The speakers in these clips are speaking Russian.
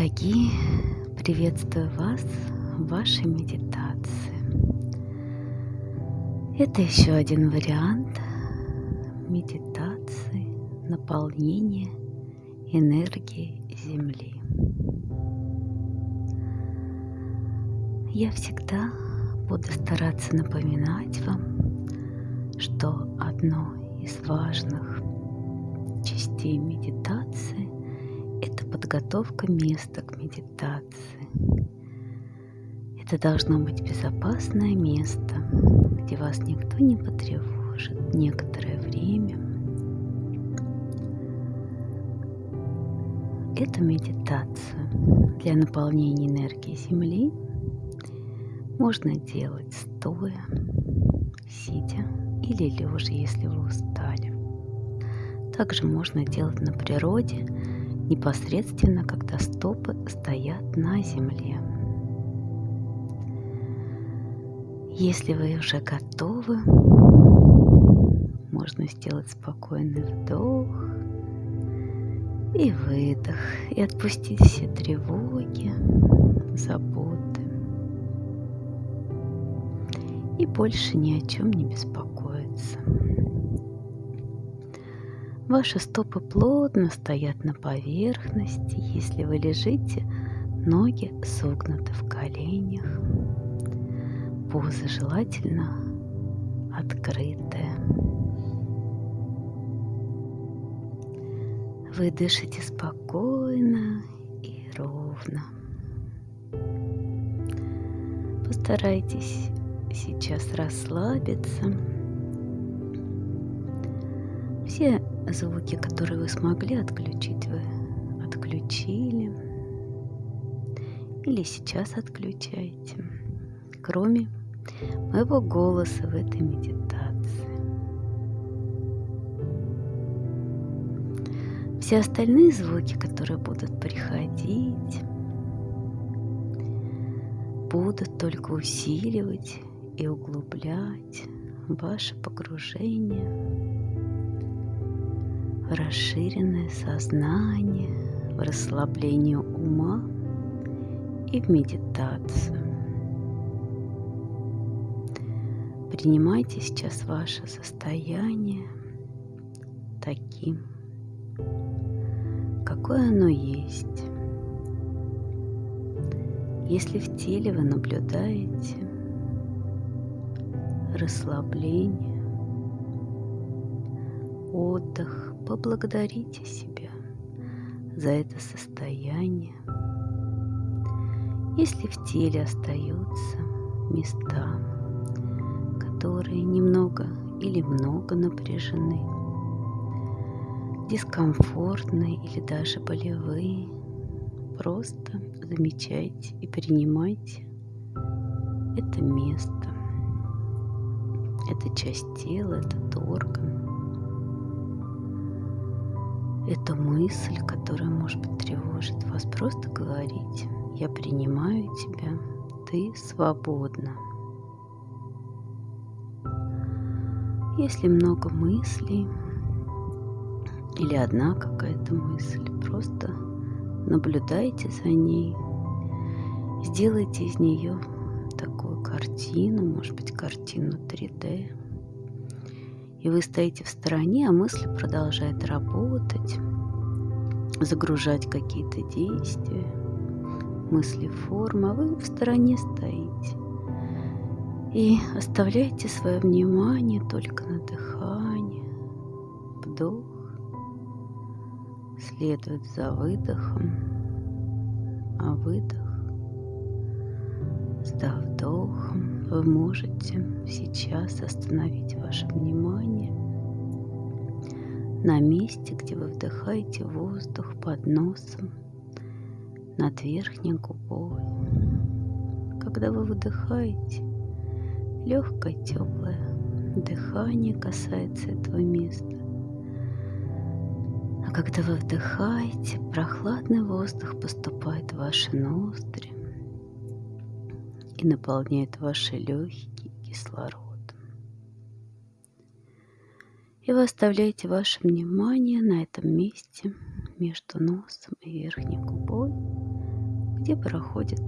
Дорогие, приветствую вас в вашей медитации. Это еще один вариант медитации наполнения энергии Земли. Я всегда буду стараться напоминать вам, что одно из важных частей медитации – подготовка места к медитации. Это должно быть безопасное место, где вас никто не потревожит некоторое время. Эту медитацию для наполнения энергии Земли можно делать стоя, сидя или лежа, если вы устали. Также можно делать на природе, непосредственно, когда стопы стоят на земле. Если вы уже готовы, можно сделать спокойный вдох и выдох, и отпустить все тревоги, заботы. И больше ни о чем не беспокоиться. Ваши стопы плотно стоят на поверхности, если вы лежите, ноги согнуты в коленях. Поза желательно открытая. Вы дышите спокойно и ровно. Постарайтесь сейчас расслабиться. Все звуки, которые вы смогли отключить, вы отключили. Или сейчас отключаете. Кроме моего голоса в этой медитации. Все остальные звуки, которые будут приходить, будут только усиливать и углублять ваше погружение в расширенное сознание, в расслабление ума и в медитацию. Принимайте сейчас ваше состояние таким, какое оно есть. Если в теле вы наблюдаете расслабление, отдых, поблагодарите себя за это состояние. Если в теле остаются места, которые немного или много напряжены, дискомфортные или даже болевые, просто замечайте и принимайте это место. Это часть тела, этот орган. Это мысль, которая, может быть, тревожит вас. Просто говорите, я принимаю тебя, ты свободна. Если много мыслей или одна какая-то мысль, просто наблюдайте за ней, сделайте из нее такую картину, может быть, картину 3D. И вы стоите в стороне, а мысль продолжает работать, загружать какие-то действия, мысли форма, а вы в стороне стоите. И оставляйте свое внимание только на дыхание. Вдох следует за выдохом, а выдох за вдохом вы можете сейчас остановить ваше внимание на месте, где вы вдыхаете воздух под носом над верхней губой. Когда вы выдыхаете, легкое теплое дыхание касается этого места. А когда вы вдыхаете, прохладный воздух поступает в ваши ноздри и наполняет ваши легкие кислородом. И вы оставляете ваше внимание на этом месте между носом и верхней губой где проходит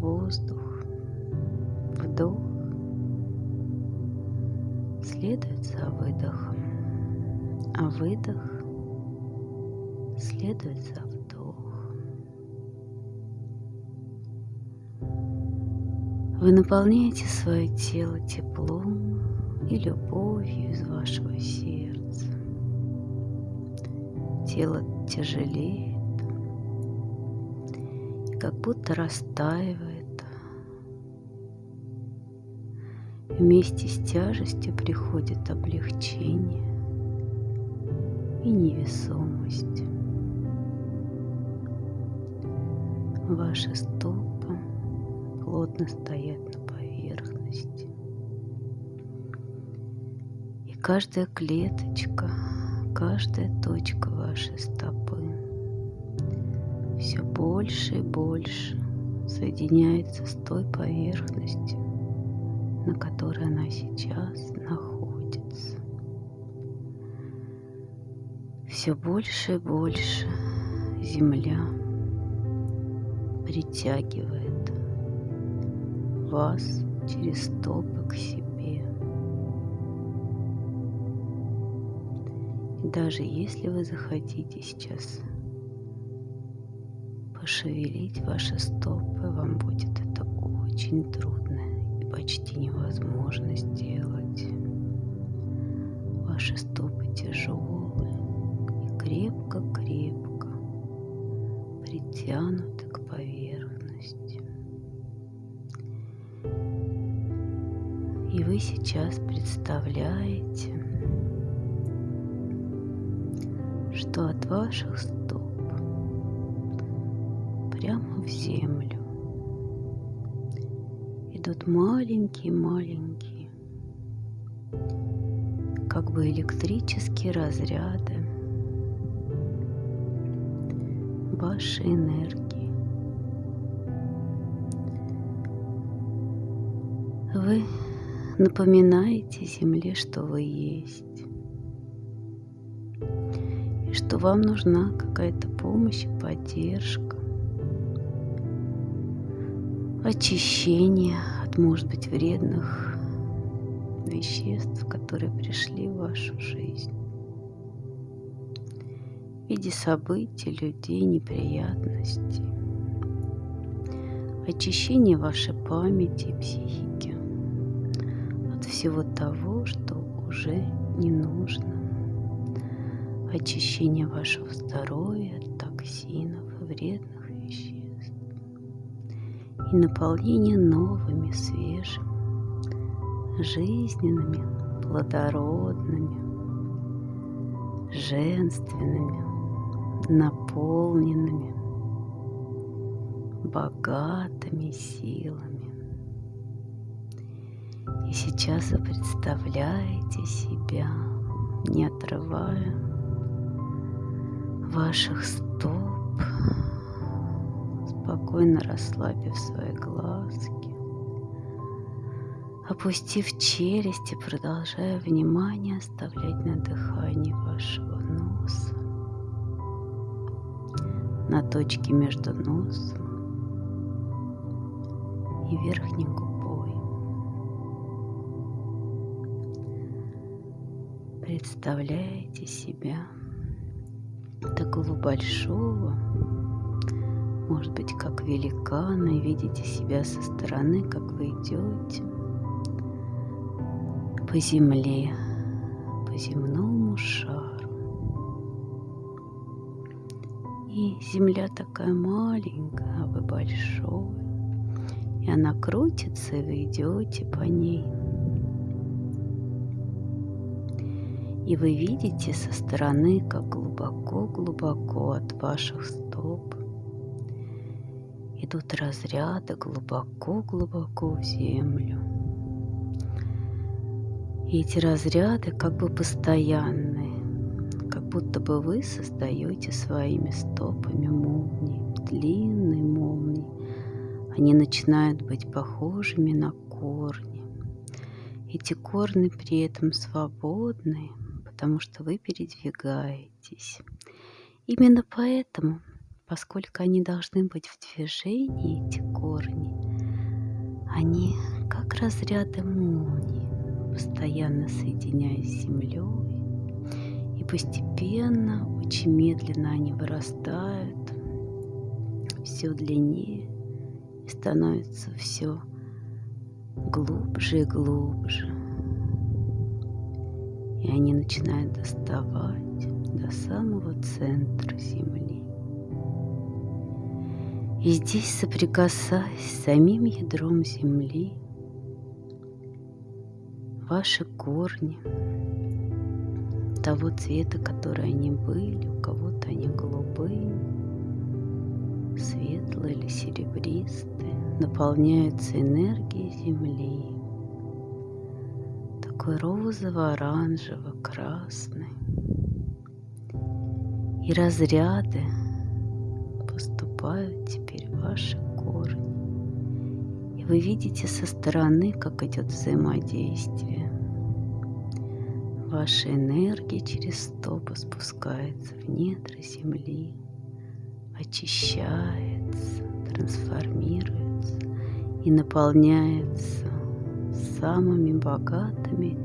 воздух, вдох, следует за выдохом, а выдох следует за вдох. Вы наполняете свое тело теплом и любовью из вашего сердца. Тело тяжелеет, и как будто растаивает. Вместе с тяжестью приходит облегчение и невесомость. Ваши стопы плотно стоят на поверхности. И каждая клеточка, каждая точка вашей стопы все больше и больше соединяется с той поверхностью, на которой она сейчас находится. Все больше и больше земля притягивает вас через стопы к себе. И даже если вы захотите сейчас пошевелить ваши стопы, вам будет это очень трудно и почти невозможно сделать. Ваши стопы тяжелые и крепко-крепко притянуты поверхность. И вы сейчас представляете, что от ваших стоп прямо в землю идут маленькие-маленькие, как бы электрические разряды вашей энергии. Вы напоминаете Земле, что вы есть. И что вам нужна какая-то помощь и поддержка. Очищение от, может быть, вредных веществ, которые пришли в вашу жизнь. В виде событий, людей, неприятностей. Очищение вашей памяти и психики всего того, что уже не нужно. Очищение вашего здоровья от токсинов и вредных веществ. И наполнение новыми, свежими, жизненными, плодородными, женственными, наполненными, богатыми силами. И сейчас вы представляете себя, не отрывая ваших стоп, спокойно расслабив свои глазки, опустив челюсть и продолжая внимание оставлять на дыхании вашего носа, на точке между носом и верхним губой. Представляете себя такого большого, может быть, как великана, и видите себя со стороны, как вы идете по земле, по земному шару. И земля такая маленькая, а вы большой. И она крутится, и вы идете по ней – И вы видите со стороны, как глубоко-глубоко от ваших стоп идут разряды глубоко-глубоко в землю. И эти разряды как бы постоянные, как будто бы вы создаете своими стопами молнии, длинные молнии. Они начинают быть похожими на корни. Эти корни при этом свободные – потому что вы передвигаетесь. Именно поэтому поскольку они должны быть в движении, эти корни, они как разряды молнии, постоянно соединяясь с землей, и постепенно, очень медленно они вырастают все длиннее и становятся все глубже и глубже. И они начинают доставать до самого центра Земли. И здесь, соприкасаясь с самим ядром Земли, ваши корни того цвета, который они были, у кого-то они голубые, светлые или серебристые, наполняются энергией Земли, такой розово-оранжево-красный. И разряды поступают теперь в ваши корни. И вы видите со стороны, как идет взаимодействие. Ваша энергия через стопы спускается в недра земли, очищается, трансформируется и наполняется самыми богатыми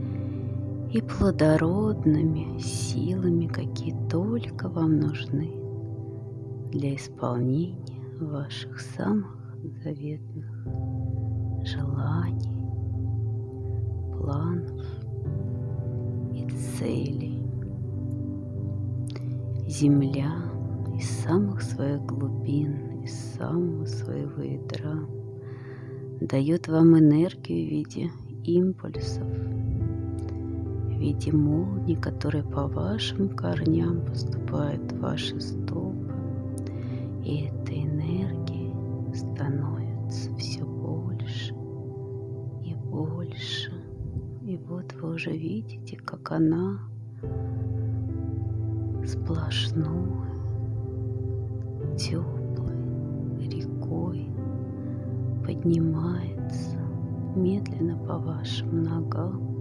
и плодородными силами, какие только вам нужны для исполнения ваших самых заветных желаний, планов и целей. Земля из самых своих глубин, из самого своего ядра дает вам энергию в виде импульсов, в виде молний, которые по вашим корням поступают в ваши стопы. И эта энергия становится все больше и больше. И вот вы уже видите, как она сплошной, теплой рекой поднимается медленно по вашим ногам,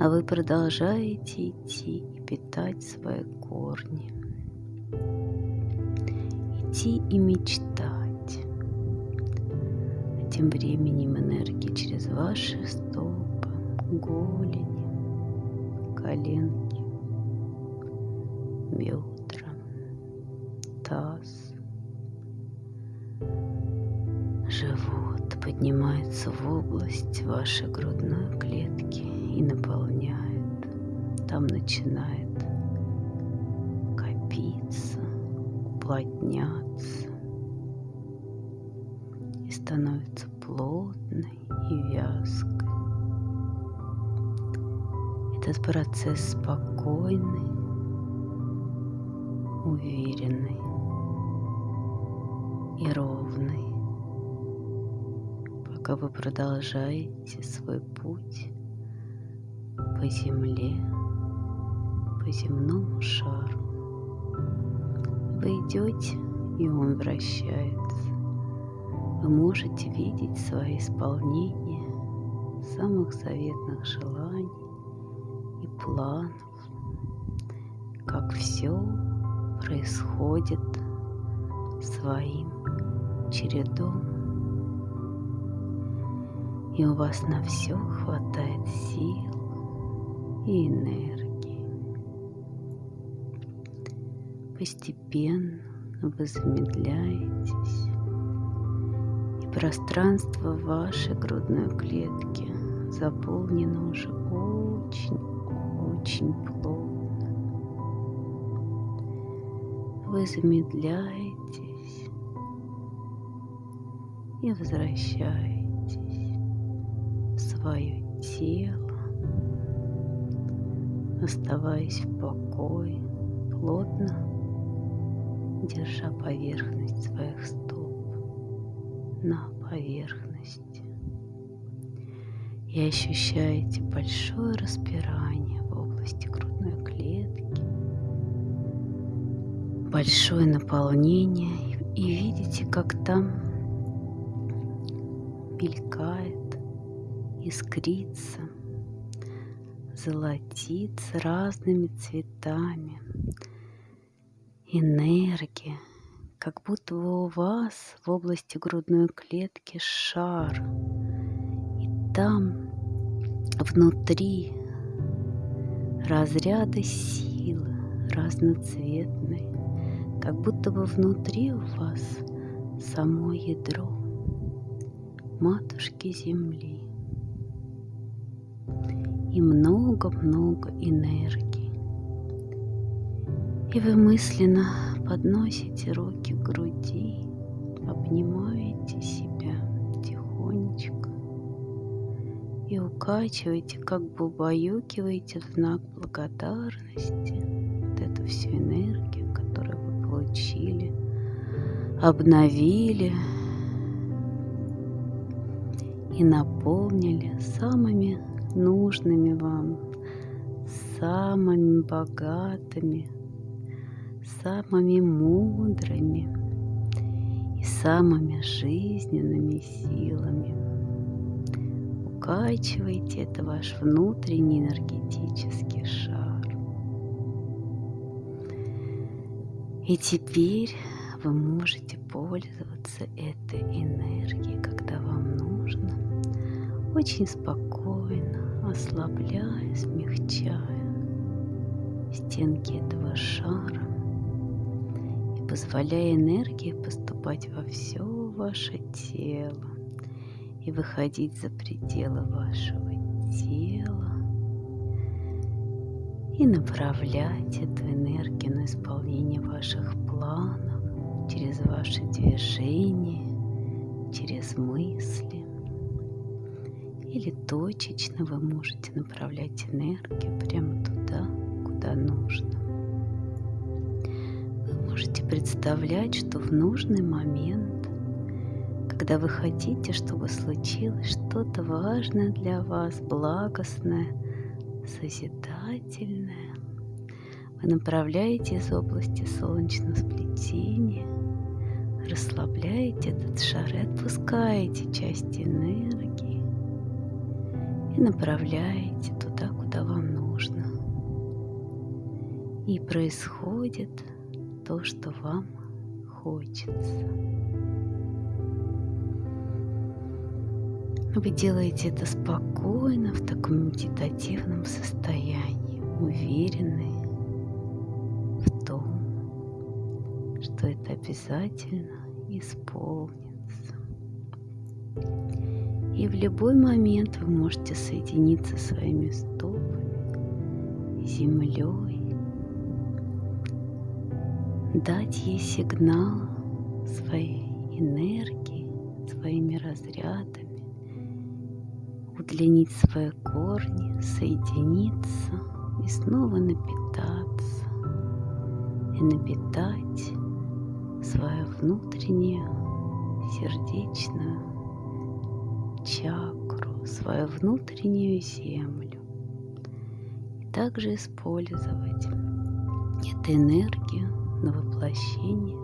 а вы продолжаете идти и питать свои корни. Идти и мечтать. А тем временем энергия через ваши стопы, голени, коленки, бедра, таз, живот поднимается в область вашей грудной клетки и наполняет. Там начинает копиться, уплотняться и становится плотной и вязкой. Этот процесс спокойный, уверенный и ровный пока вы продолжаете свой путь по земле, по земному шару. Вы идете, и он вращается. Вы можете видеть свои исполнения самых заветных желаний и планов, как все происходит своим чередом и у вас на все хватает сил и энергии. Постепенно вы замедляетесь, и пространство вашей грудной клетки заполнено уже очень-очень плотно. Вы замедляетесь и возвращаетесь свое тело, оставаясь в покое, плотно держа поверхность своих стоп на поверхности. И ощущаете большое распирание в области грудной клетки, большое наполнение, и видите, как там мелькает искрится, золотится разными цветами. Энергия, как будто бы у вас в области грудной клетки шар. И там внутри разряды силы разноцветные, как будто бы внутри у вас само ядро матушки Земли и много-много энергии. И вы мысленно подносите руки к груди, обнимаете себя тихонечко и укачиваете, как бы убаюкиваете в знак благодарности вот эту всю энергию, которую вы получили, обновили и наполнили самыми нужными вам, самыми богатыми, самыми мудрыми и самыми жизненными силами. Укачивайте это ваш внутренний энергетический шар. И теперь вы можете пользоваться этой энергией, когда вам нужно, очень спокойно, ослабляя, смягчая стенки этого шара. И позволяя энергии поступать во все ваше тело. И выходить за пределы вашего тела. И направлять эту энергию на исполнение ваших планов через ваши движения, через мысли. Или точечно вы можете направлять энергию прямо туда, куда нужно. Вы можете представлять, что в нужный момент, когда вы хотите, чтобы случилось что-то важное для вас, благостное, созидательное, вы направляете из области солнечного сплетения, расслабляете этот шар и отпускаете часть энергии и направляете туда, куда вам нужно. И происходит то, что вам хочется. Вы делаете это спокойно, в таком медитативном состоянии, уверенные в том, что это обязательно исполнится. И в любой момент вы можете соединиться своими стопами, землей, дать ей сигнал своей энергии, своими разрядами, удлинить свои корни, соединиться и снова напитаться и напитать свою внутреннюю сердечную чакру, свою внутреннюю землю. И также использовать эту энергию на воплощение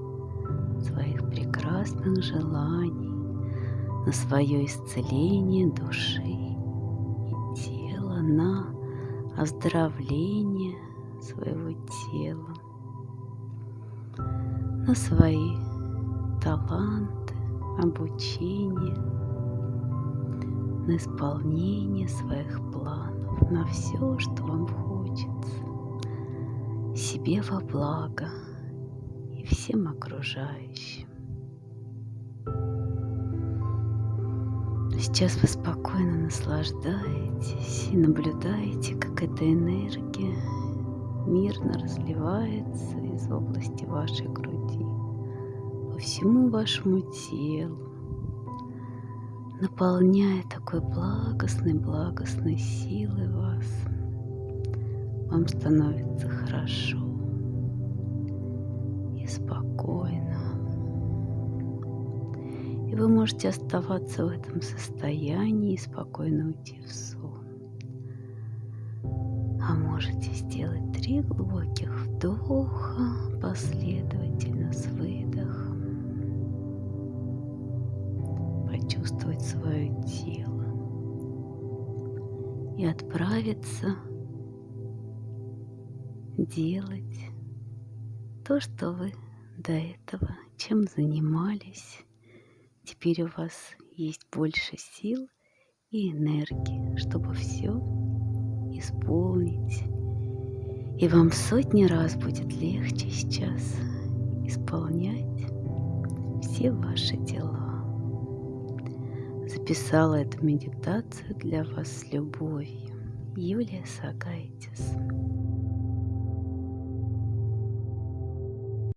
своих прекрасных желаний, на свое исцеление души и тела, на оздоровление своего тела, на свои таланты, обучение – на исполнение своих планов, на все, что вам хочется, себе во благо и всем окружающим. Сейчас вы спокойно наслаждаетесь и наблюдаете, как эта энергия мирно разливается из области вашей груди по всему вашему телу, наполняя такой благостной, благостной силой вас. Вам становится хорошо и спокойно. И вы можете оставаться в этом состоянии и спокойно уйти в сон. А можете сделать три глубоких вдоха последовательно с выдохом. Почувствовать свое тело и отправиться делать то, что вы до этого, чем занимались. Теперь у вас есть больше сил и энергии, чтобы все исполнить. И вам сотни раз будет легче сейчас исполнять все ваши дела. Записала эту медитацию для вас с любовью. Юлия Сагайтис.